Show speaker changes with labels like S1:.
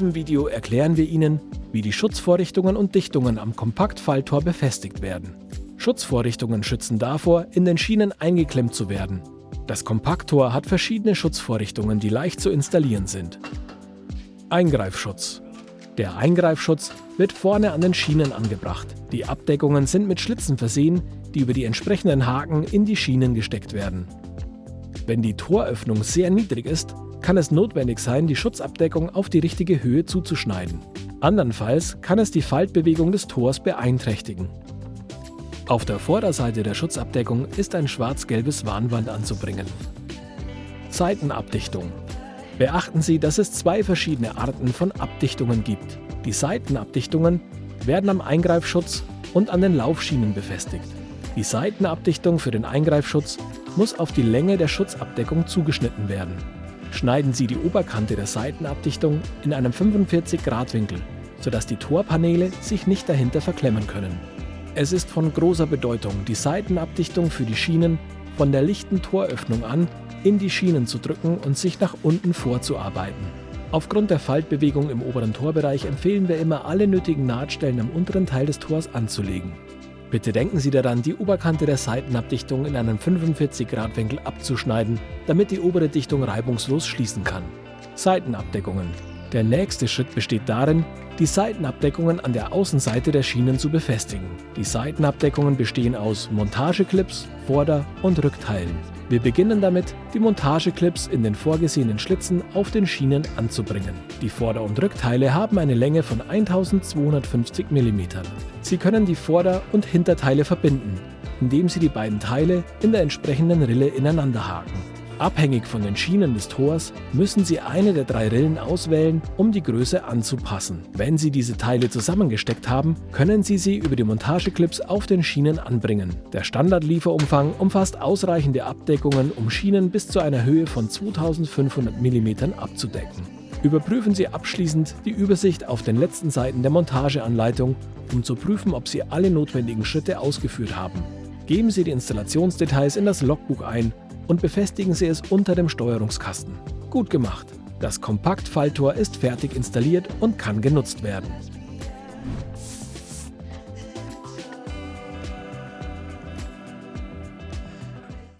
S1: diesem Video erklären wir Ihnen, wie die Schutzvorrichtungen und Dichtungen am Kompaktfalltor befestigt werden. Schutzvorrichtungen schützen davor, in den Schienen eingeklemmt zu werden. Das Kompakttor hat verschiedene Schutzvorrichtungen, die leicht zu installieren sind. Eingreifschutz. Der Eingreifschutz wird vorne an den Schienen angebracht. Die Abdeckungen sind mit Schlitzen versehen, die über die entsprechenden Haken in die Schienen gesteckt werden. Wenn die Toröffnung sehr niedrig ist, kann es notwendig sein, die Schutzabdeckung auf die richtige Höhe zuzuschneiden. Andernfalls kann es die Faltbewegung des Tors beeinträchtigen. Auf der Vorderseite der Schutzabdeckung ist ein schwarz-gelbes Warnband anzubringen. Seitenabdichtung. Beachten Sie, dass es zwei verschiedene Arten von Abdichtungen gibt. Die Seitenabdichtungen werden am Eingreifschutz und an den Laufschienen befestigt. Die Seitenabdichtung für den Eingreifschutz muss auf die Länge der Schutzabdeckung zugeschnitten werden. Schneiden Sie die Oberkante der Seitenabdichtung in einem 45-Grad-Winkel, sodass die Torpaneele sich nicht dahinter verklemmen können. Es ist von großer Bedeutung, die Seitenabdichtung für die Schienen von der lichten Toröffnung an in die Schienen zu drücken und sich nach unten vorzuarbeiten. Aufgrund der Faltbewegung im oberen Torbereich empfehlen wir immer, alle nötigen Nahtstellen am unteren Teil des Tors anzulegen. Bitte denken Sie daran, die Oberkante der Seitenabdichtung in einem 45 Grad Winkel abzuschneiden, damit die obere Dichtung reibungslos schließen kann. Seitenabdeckungen. Der nächste Schritt besteht darin, die Seitenabdeckungen an der Außenseite der Schienen zu befestigen. Die Seitenabdeckungen bestehen aus Montageclips, Vorder- und Rückteilen. Wir beginnen damit, die Montageclips in den vorgesehenen Schlitzen auf den Schienen anzubringen. Die Vorder- und Rückteile haben eine Länge von 1250 mm. Sie können die Vorder- und Hinterteile verbinden, indem Sie die beiden Teile in der entsprechenden Rille ineinander haken. Abhängig von den Schienen des Tors müssen Sie eine der drei Rillen auswählen, um die Größe anzupassen. Wenn Sie diese Teile zusammengesteckt haben, können Sie sie über die Montageclips auf den Schienen anbringen. Der Standardlieferumfang umfasst ausreichende Abdeckungen, um Schienen bis zu einer Höhe von 2500 mm abzudecken. Überprüfen Sie abschließend die Übersicht auf den letzten Seiten der Montageanleitung, um zu prüfen, ob Sie alle notwendigen Schritte ausgeführt haben. Geben Sie die Installationsdetails in das Logbuch ein und befestigen Sie es unter dem Steuerungskasten. Gut gemacht! Das Kompaktfalltor ist fertig installiert und kann genutzt werden.